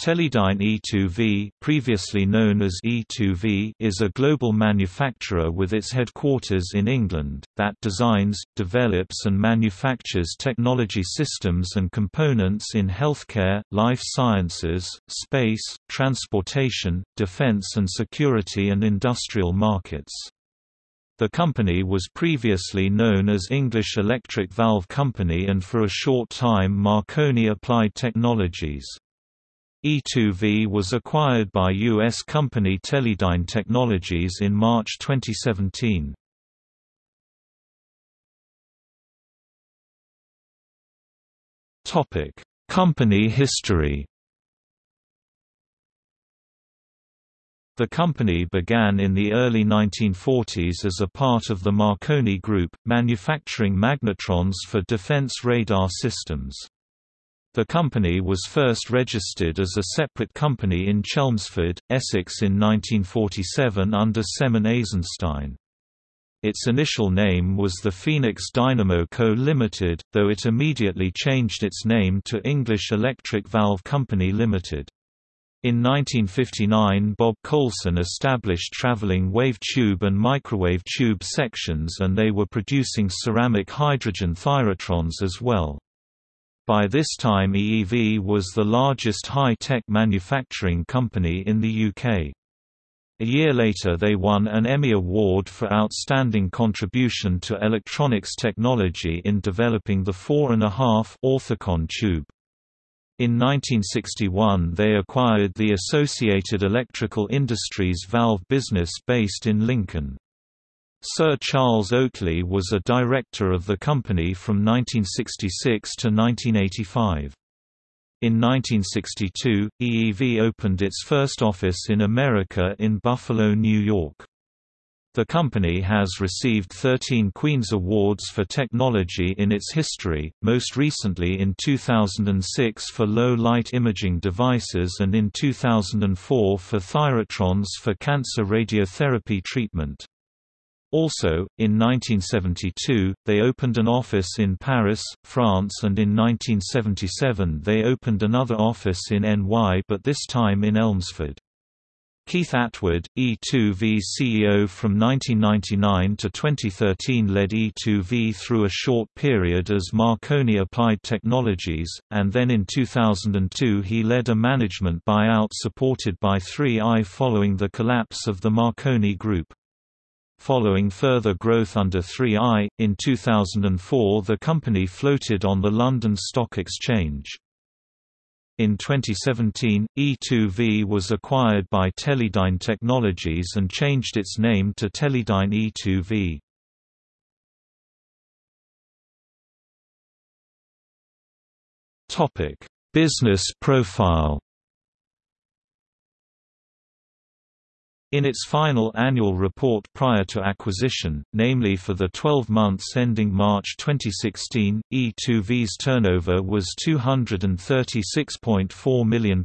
Teledyne E2V previously known as E2V is a global manufacturer with its headquarters in England, that designs, develops and manufactures technology systems and components in healthcare, life sciences, space, transportation, defense and security and industrial markets. The company was previously known as English Electric Valve Company and for a short time Marconi Applied Technologies. E2V was acquired by U.S. company Teledyne Technologies in March 2017. company history The company began in the early 1940s as a part of the Marconi Group, manufacturing magnetrons for defense radar systems. The company was first registered as a separate company in Chelmsford, Essex in 1947 under Semen Eisenstein. Its initial name was the Phoenix Dynamo Co. Limited, though it immediately changed its name to English Electric Valve Company Limited. In 1959 Bob Colson established traveling wave tube and microwave tube sections and they were producing ceramic hydrogen thyratrons as well. By this time EEV was the largest high-tech manufacturing company in the UK. A year later they won an Emmy Award for Outstanding Contribution to Electronics Technology in developing the 4.5 orthicon tube. In 1961 they acquired the Associated Electrical Industries valve business based in Lincoln. Sir Charles Oakley was a director of the company from 1966 to 1985. In 1962, EEV opened its first office in America in Buffalo, New York. The company has received 13 Queen's Awards for technology in its history, most recently in 2006 for low-light imaging devices and in 2004 for thyratrons for cancer radiotherapy treatment. Also, in 1972, they opened an office in Paris, France and in 1977 they opened another office in NY but this time in Elmsford. Keith Atwood, E2V CEO from 1999 to 2013 led E2V through a short period as Marconi Applied Technologies, and then in 2002 he led a management buyout supported by 3i following the collapse of the Marconi Group. Following further growth under 3i, in 2004 the company floated on the London Stock Exchange. In 2017, E2V was acquired by Teledyne Technologies and changed its name to Teledyne E2V. Business profile In its final annual report prior to acquisition, namely for the 12 months ending March 2016, E2V's turnover was £236.4 million,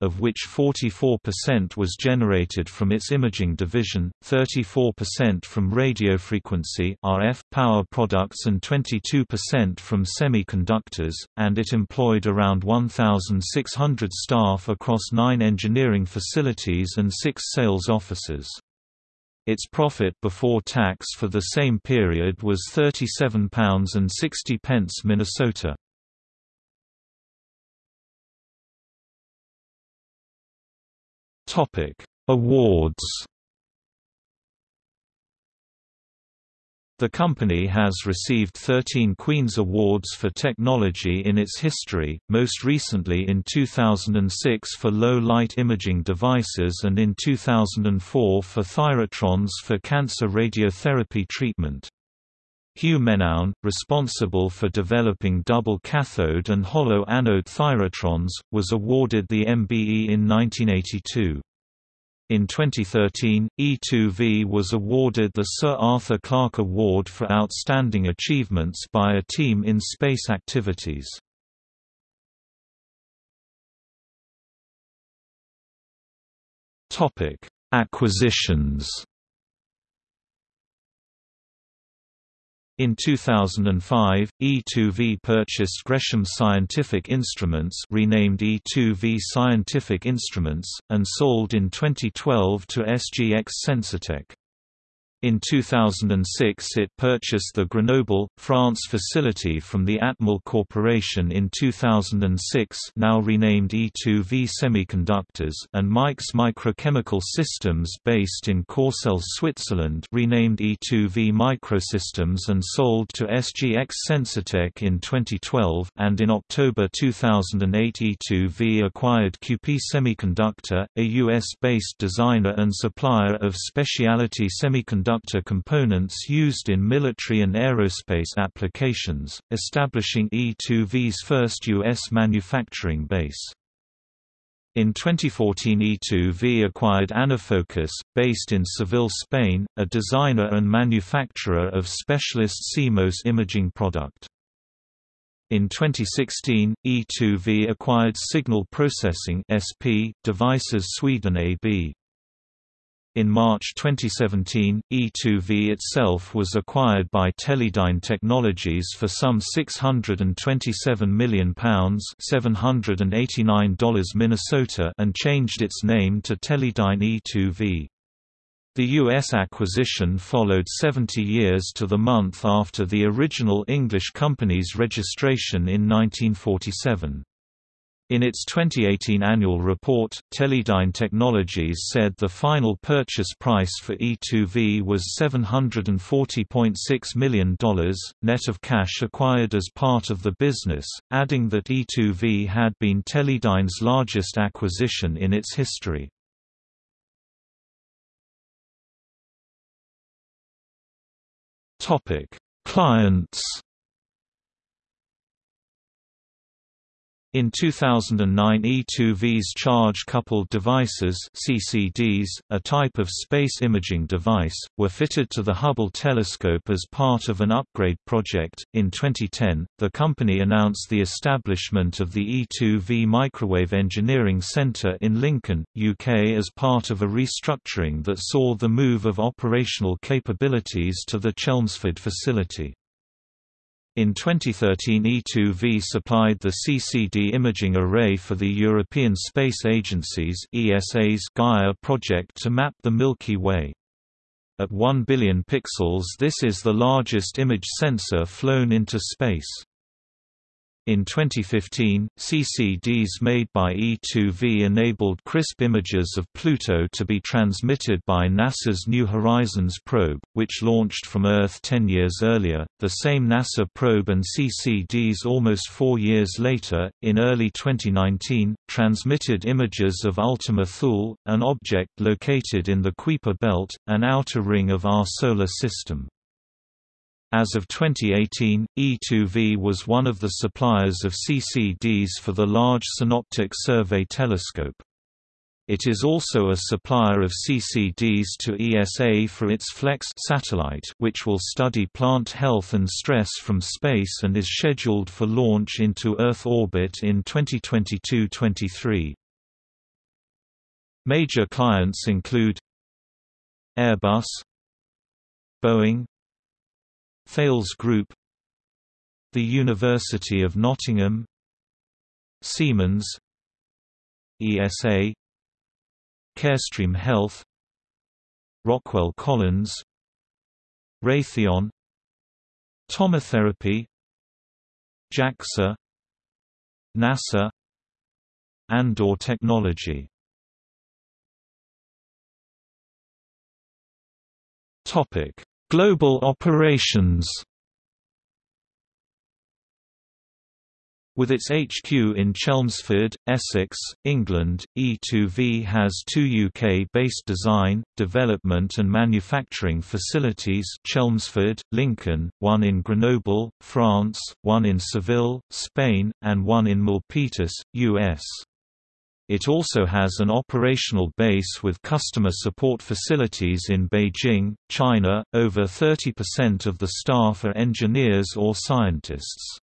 of which 44% was generated from its imaging division, 34% from radiofrequency RF power products and 22% from semiconductors, and it employed around 1,600 staff across nine engineering facilities and six sales sales offices. Its profit before tax for the same period was £37.60 Minnesota. Awards The company has received 13 Queen's Awards for technology in its history, most recently in 2006 for low-light imaging devices and in 2004 for thyratrons for cancer radiotherapy treatment. Hugh Menown, responsible for developing double cathode and hollow anode thyrotrons, was awarded the MBE in 1982. In 2013, E2V was awarded the Sir Arthur Clarke Award for Outstanding Achievements by a Team in Space Activities. Acquisitions In 2005, E2V purchased Gresham Scientific Instruments renamed E2V Scientific Instruments, and sold in 2012 to SGX Sensortech. In 2006 it purchased the Grenoble, France facility from the Atmel Corporation. In 2006 now renamed E2V Semiconductors and Mike's Microchemical Systems based in Corcelles, Switzerland renamed E2V Microsystems and sold to SGX Sensortech in 2012 and in October 2008 E2V acquired QP Semiconductor, a US-based designer and supplier of specialty semiconductor semiconductor components used in military and aerospace applications, establishing E2V's first U.S. manufacturing base. In 2014 E2V acquired Anafocus, based in Seville, Spain, a designer and manufacturer of specialist CMOS imaging product. In 2016, E2V acquired Signal Processing SP, Devices Sweden AB. In March 2017, E2V itself was acquired by Teledyne Technologies for some £627 million $789 Minnesota and changed its name to Teledyne E2V. The U.S. acquisition followed 70 years to the month after the original English company's registration in 1947. In its 2018 annual report, Teledyne Technologies said the final purchase price for E2V was $740.6 million, net of cash acquired as part of the business, adding that E2V had been Teledyne's largest acquisition in its history. Clients In 2009 E2V's charge-coupled devices CCDs, a type of space imaging device, were fitted to the Hubble telescope as part of an upgrade project. In 2010, the company announced the establishment of the E2V Microwave Engineering Center in Lincoln, UK as part of a restructuring that saw the move of operational capabilities to the Chelmsford facility. In 2013 E2V supplied the CCD imaging array for the European Space Agency's ESA's Gaia project to map the Milky Way. At 1 billion pixels this is the largest image sensor flown into space. In 2015, CCDs made by E2V enabled crisp images of Pluto to be transmitted by NASA's New Horizons probe, which launched from Earth 10 years earlier. The same NASA probe and CCDs almost four years later, in early 2019, transmitted images of Ultima Thule, an object located in the Kuiper belt, an outer ring of our Solar System. As of 2018, E2V was one of the suppliers of CCDs for the Large Synoptic Survey Telescope. It is also a supplier of CCDs to ESA for its FLEX satellite which will study plant health and stress from space and is scheduled for launch into Earth orbit in 2022-23. Major clients include Airbus Boeing Thales Group The University of Nottingham Siemens ESA Carestream Health Rockwell Collins Raytheon Tomotherapy JAXA NASA Andor Technology. Topic Global operations With its HQ in Chelmsford, Essex, England, E2V has two UK-based design, development and manufacturing facilities Chelmsford, Lincoln, one in Grenoble, France, one in Seville, Spain, and one in Milpitas, US. It also has an operational base with customer support facilities in Beijing, China. Over 30% of the staff are engineers or scientists.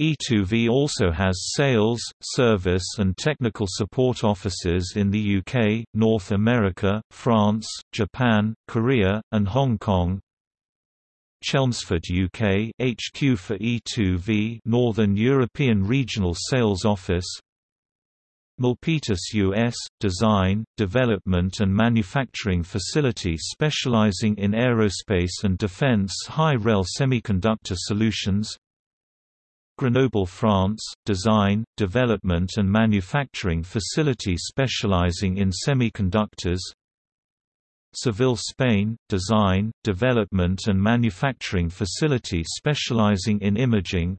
E2V also has sales, service and technical support offices in the UK, North America, France, Japan, Korea, and Hong Kong. Chelmsford UK HQ for E2V Northern European Regional Sales Office Milpitas US design, development and manufacturing facility specializing in aerospace and defense high-rel semiconductor solutions. Grenoble France design, development and manufacturing facility specializing in semiconductors. Seville Spain design, development and manufacturing facility specializing in imaging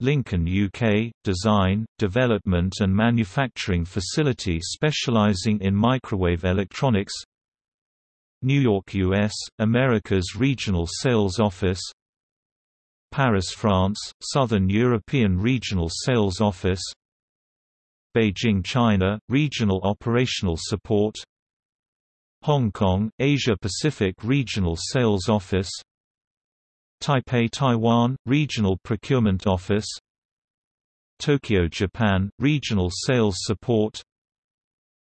Lincoln UK – Design, Development and Manufacturing Facility specializing in microwave electronics. New York US – America's Regional Sales Office. Paris France – Southern European Regional Sales Office. Beijing China – Regional Operational Support. Hong Kong – Asia Pacific Regional Sales Office Taipei Taiwan – Regional Procurement Office. Tokyo Japan – Regional Sales Support.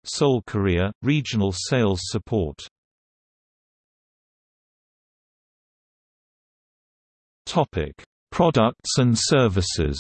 Seoul Korea – Regional Sales Support. Products and services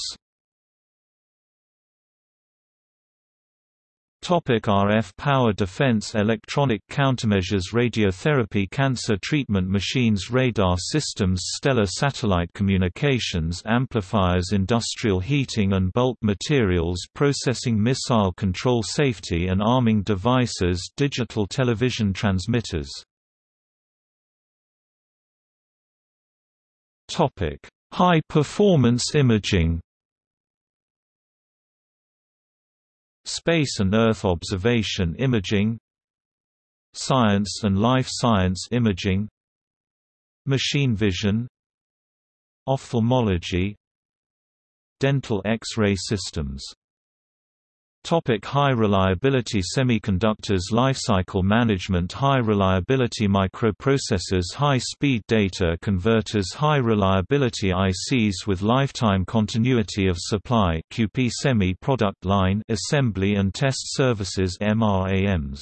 Topic RF power defense Electronic countermeasures Radiotherapy Cancer treatment machines Radar systems Stellar satellite communications Amplifiers Industrial heating and bulk materials Processing Missile control Safety and arming devices Digital television transmitters. High performance imaging Space and Earth observation imaging Science and life science imaging Machine vision Ophthalmology Dental X-ray systems Topic high reliability semiconductors Lifecycle management High reliability microprocessors High-speed data converters High reliability ICs with lifetime continuity of supply QP semi-product line assembly and test services MRAMs